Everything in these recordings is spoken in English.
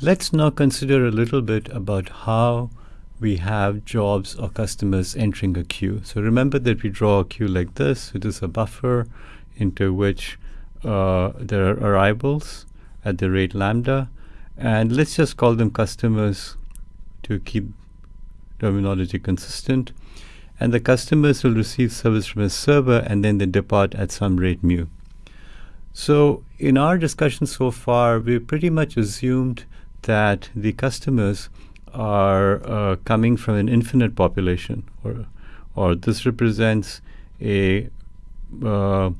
Let's now consider a little bit about how we have jobs or customers entering a queue. So remember that we draw a queue like this. It is a buffer into which uh, there are arrivals at the rate lambda. And let's just call them customers to keep terminology consistent. And the customers will receive service from a server and then they depart at some rate mu. So in our discussion so far, we've pretty much assumed that the customers are uh, coming from an infinite population, or or this represents a, uh,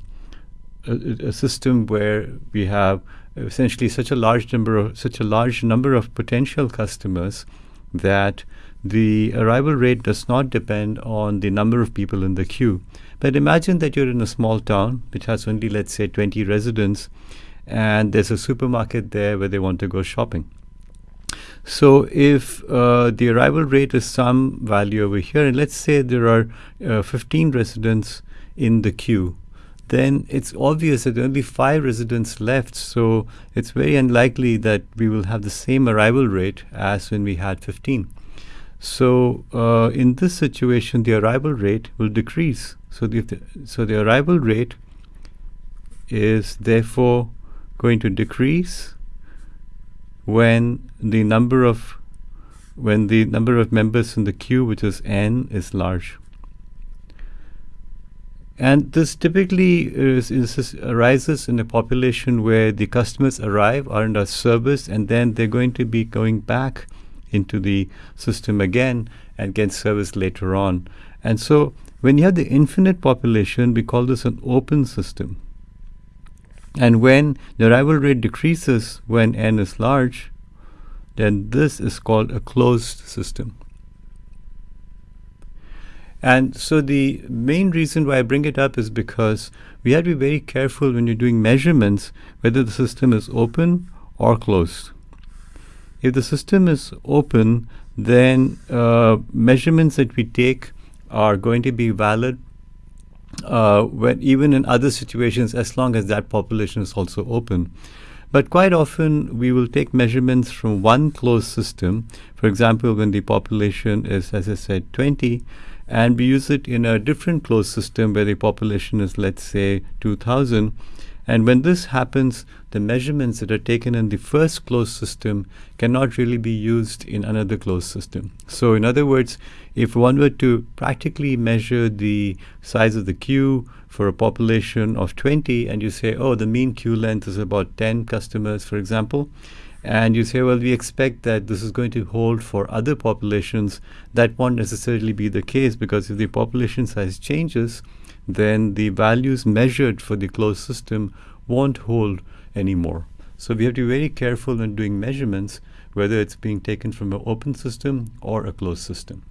a, a system where we have essentially such a large number of such a large number of potential customers that the arrival rate does not depend on the number of people in the queue. But imagine that you're in a small town which has only, let's say, 20 residents, and there's a supermarket there where they want to go shopping. So if uh, the arrival rate is some value over here, and let's say there are uh, 15 residents in the queue, then it's obvious that only five residents left. So it's very unlikely that we will have the same arrival rate as when we had 15. So uh, in this situation, the arrival rate will decrease. So the, so the arrival rate is therefore going to decrease when the number of when the number of members in the queue, which is n, is large. And this typically is, is, arises in a population where the customers arrive, are under service, and then they're going to be going back into the system again and get service later on. And so when you have the infinite population, we call this an open system. And when the arrival rate decreases when n is large, then this is called a closed system. And so the main reason why I bring it up is because we have to be very careful when you're doing measurements whether the system is open or closed. If the system is open, then uh, measurements that we take are going to be valid uh, when even in other situations as long as that population is also open. But quite often we will take measurements from one closed system. For example, when the population is, as I said, 20, and we use it in a different closed system where the population is, let's say, 2000. And when this happens, the measurements that are taken in the first closed system cannot really be used in another closed system. So in other words, if one were to practically measure the size of the queue for a population of 20 and you say, oh, the mean queue length is about 10 customers, for example, and you say, well, we expect that this is going to hold for other populations, that won't necessarily be the case because if the population size changes, then the values measured for the closed system won't hold anymore. So we have to be very careful when doing measurements, whether it's being taken from an open system or a closed system.